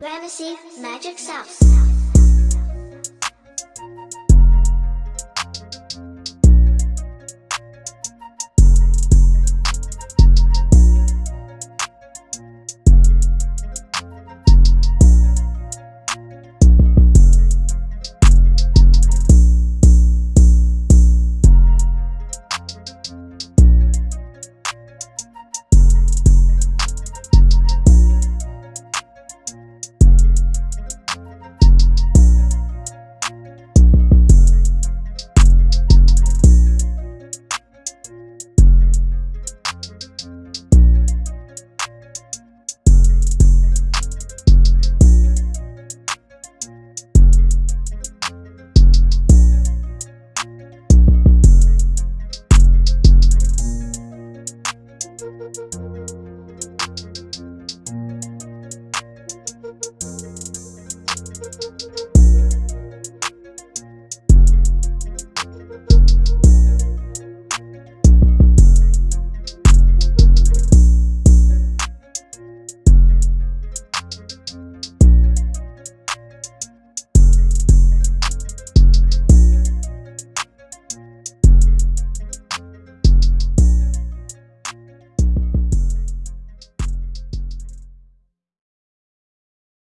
Fantasy Magic Sauce.